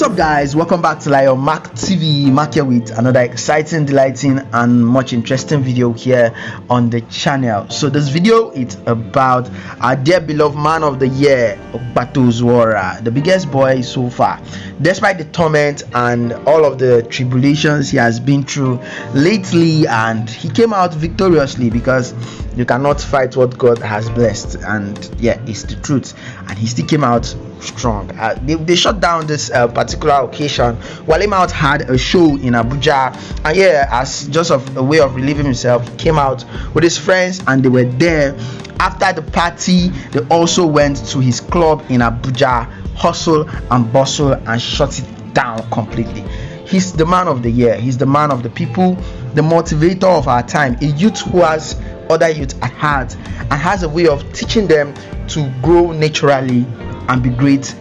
up guys? Welcome back to lion Mac tv mark here with another exciting delighting and much interesting video here on the channel. So this video is about our dear beloved man of the year Ogbato Zuora, the biggest boy so far. Despite the torment and all of the tribulations he has been through lately and he came out victoriously because you cannot fight what god has blessed and yeah it's the truth. And he still came out strong. Uh, they, they shut down this uh, particular occasion. Wale Mount had a show in Abuja, and yeah, as just of a way of relieving himself, he came out with his friends, and they were there. After the party, they also went to his club in Abuja, hustle and bustle, and shut it down completely. He's the man of the year. He's the man of the people, the motivator of our time. A youth who has other youth at heart and has a way of teaching them to grow naturally and be great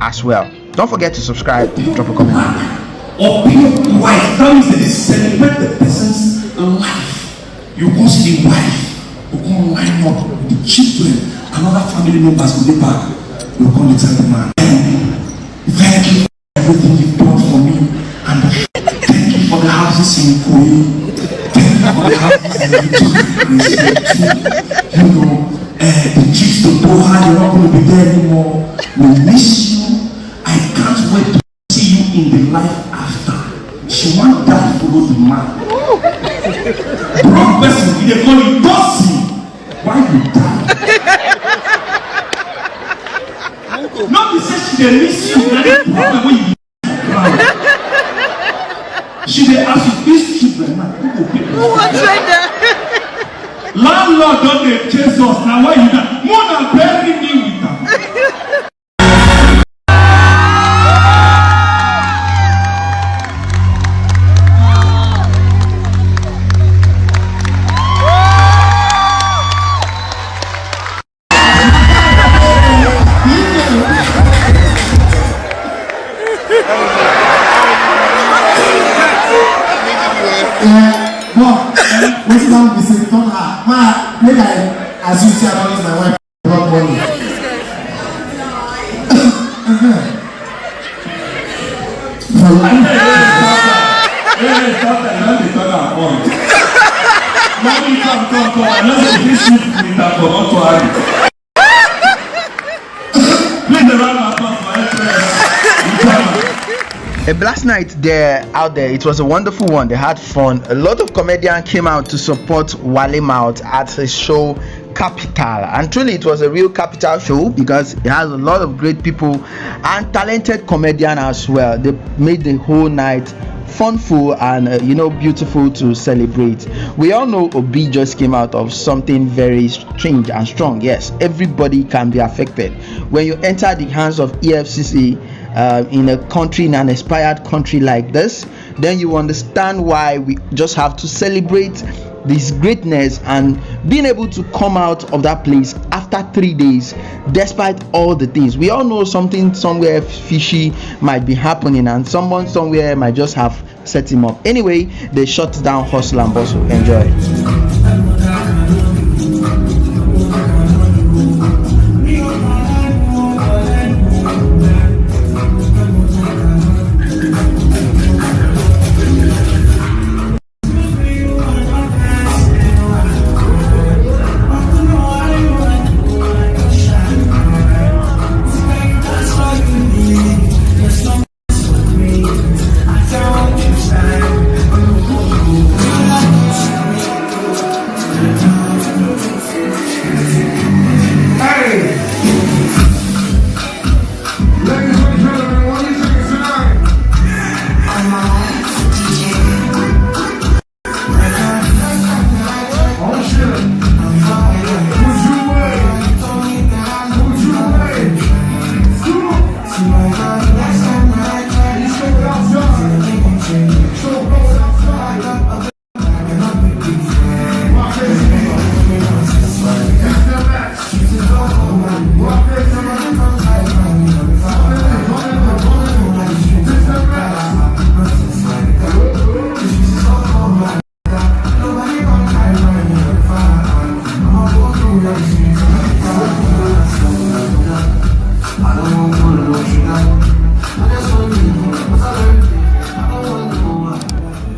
as well. Don't forget to subscribe, drop a comment. Or be a wife. That means they celebrate the person's life. You go see the wife, you go line up with the children, another family members will be back. You go to tell the man, thank you for everything you've done for me, and thank you for the houses in Koyi. Thank you for the houses in You know, uh, the trips to Doha, you're not going to be there anymore. We miss you. I can't wait to see you in the life after. She want to follow the man. Wrong person, they call you Bossy. Why you die? no, be say she dey miss you, na the problem wey you She dey ask you, these children now, who go pay? Train them? Landlord don dey chase us na why you die more na bury me with am. Wetin don be say turn her ma make i as you see i don use my wife run money. for life. Hey, stop that. You no dey turn am on. Mommy, come, come, come. I know say this shift with am for mortuary. Please dey run my for. A blast night there out there. It was a wonderful one. They had fun. A lot of comedians came out to support Wale Mount at his show Capital. And truly, it was a real capital show because it has a lot of great people and talented comedians as well. They made the whole night funful and uh, you know beautiful to celebrate we all know obi just came out of something very strange and strong yes everybody can be affected when you enter the hands of efcc uh, in a country in an inspired country like this then you understand why we just have to celebrate this greatness and being able to come out of that place after three days despite all the things. We all know something somewhere fishy might be happening and someone somewhere might just have set him up. Anyway they shut down hustle and bustle. Enjoy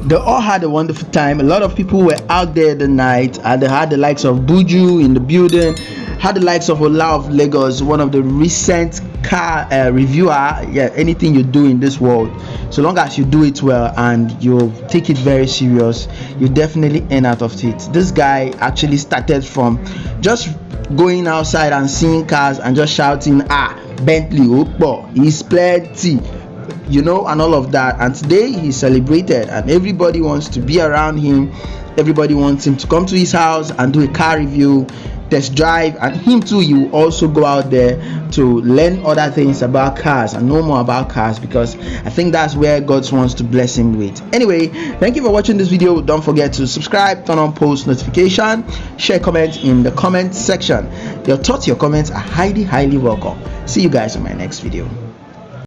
they all had a wonderful time. A lot of people were out there the night. And they had the likes of buju in the building had the likes of ola of lagos one of the recent car uh, reviewer. Yeah anything you do in this world so long as you do it well and you take it very serious you definitely earn out of it. This guy actually started from just going outside and seeing cars and just shouting ah bentley opo is plenty you know and all of that. And today he's celebrated and everybody wants to be around him. Everybody wants him to come to his house and do a car review test drive and him too you also go out there to learn other things about cars and know more about cars because i think that's where god wants to bless him with. Anyway thank you for watching this video. Don't forget to subscribe turn on post notification share comment in the comment section. Your thoughts your comments are highly highly welcome. See you guys in my next video